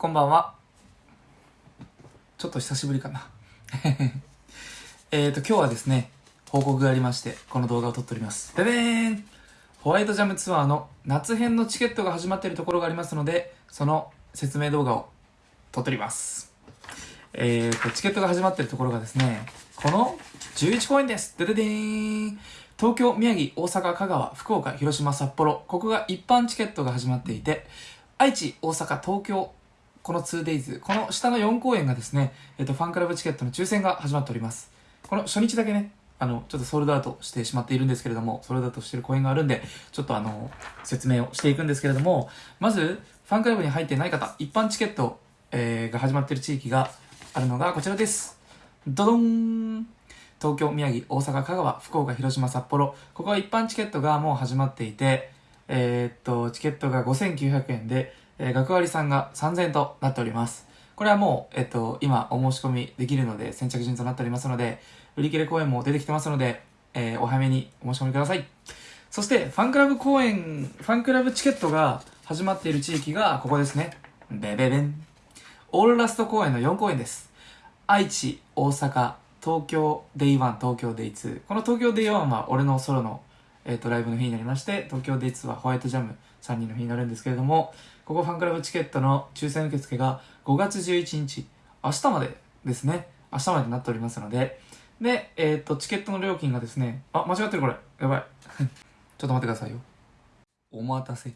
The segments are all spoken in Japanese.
こんばんは。ちょっと久しぶりかな。えっと、今日はですね、報告がありまして、この動画を撮っております。ででーんホワイトジャムツアーの夏編のチケットが始まっているところがありますので、その説明動画を撮っております。えーと、チケットが始まっているところがですね、この11公演です。でででーん東京、宮城、大阪、香川、福岡、広島、札幌、ここが一般チケットが始まっていて、愛知、大阪、東京、この 2days、この下の4公演がですね、えっ、と、ファンクラブチケットの抽選が始まっております。この初日だけね、あの、ちょっとソールドアウトしてしまっているんですけれども、ソールドアウトしてる公演があるんで、ちょっとあの、説明をしていくんですけれども、まず、ファンクラブに入ってない方、一般チケット、えーが始まっている地域があるのがこちらです。ドドン東京、宮城、大阪、香川、福岡、広島、札幌。ここは一般チケットがもう始まっていて、えーっと、チケットが5900円で、えー学割さんが3000となっております。これはもう、えっと、今お申し込みできるので、先着順となっておりますので、売り切れ公演も出てきてますので、えーお早めにお申し込みください。そして、ファンクラブ公演、ファンクラブチケットが始まっている地域がここですね。ベベベン。オールラスト公演の4公演です。愛知、大阪、東京デイ1、東京デイ2。この東京デイ1は俺のソロの、えー、とライブの日になりまして、東京デイ2はホワイトジャム3人の日になるんですけれども、ここファンクラブチケットの抽選受付が5月11日、明日までですね。明日までとなっておりますので、で、えっ、と、チケットの料金がですね、あ、間違ってるこれ。やばい。ちょっと待ってくださいよ。お待たせ。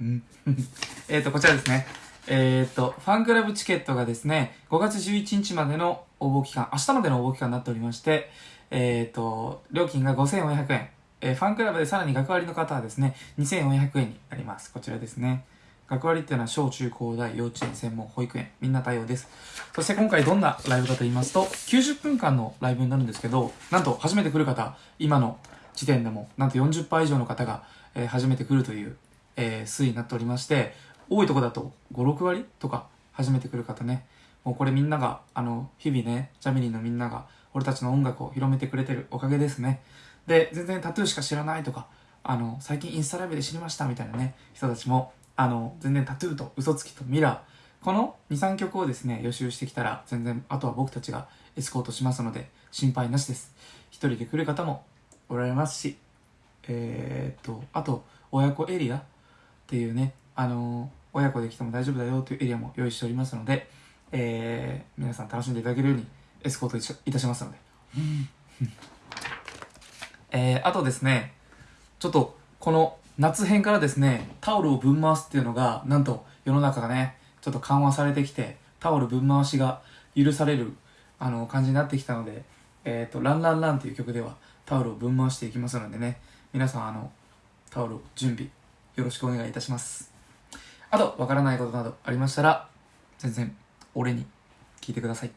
うん。えっと、こちらですね。えっ、と、ファンクラブチケットがですね、5月11日までの応募期間、明日までの応募期間になっておりまして、えっ、と、料金が5400円。えファンクラブでさらに学割の方はですね、2400円になります。こちらですね。学割っていうのは小中高大幼稚園専門保育園みんな対応ですそして今回どんなライブかと言いますと90分間のライブになるんですけどなんと初めて来る方今の時点でもなんと40%以上の方が、えー初めて来るという、えー推移になっておりまして多いとこだと56割とか初めて来る方ねもうこれみんながあの日々ねジャミリーのみんなが俺たちの音楽を広めてくれてるおかげですねで全然タトゥーしか知らないとかあの最近インスタライブで知りましたみたいなね人たちもあの全然タトゥーと嘘つきとミラーこの23曲をですね予習してきたら全然あとは僕たちがエスコートしますので心配なしです。一人で来る方もおられますしえー、っとあと親子エリアっていうねあの親子で来ても大丈夫だよというエリアも用意しておりますので、えー、皆さん楽しんでいただけるようにエスコートいたしますので。えー、あとですね、ちょっとこの夏編からですね、タオルをぶん回すっていうのが、なんと世の中がね、ちょっと緩和されてきて、タオルぶん回しが許されるあの感じになってきたので、えっ、と、ランランランっていう曲ではタオルをぶん回していきますのでね、皆さんあの、タオル準備よろしくお願いいたします。あと、わからないことなどありましたら、全然俺に聞いてください。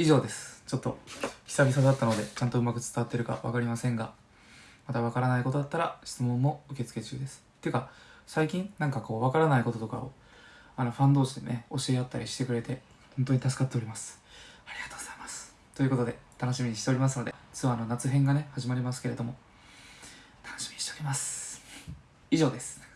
以上です。ちょっと久々だったのでちゃんとうまく伝わってるか分かりませんがまた分からないことだったら質問も受付中です。っていうか最近なんかこう分からないこととかをあのファン同士でね教え合ったりしてくれて本当に助かっております。ありがとうございます。ということで楽しみにしておりますのでツアーの夏編がね始まりますけれども楽しみにしております。以上です。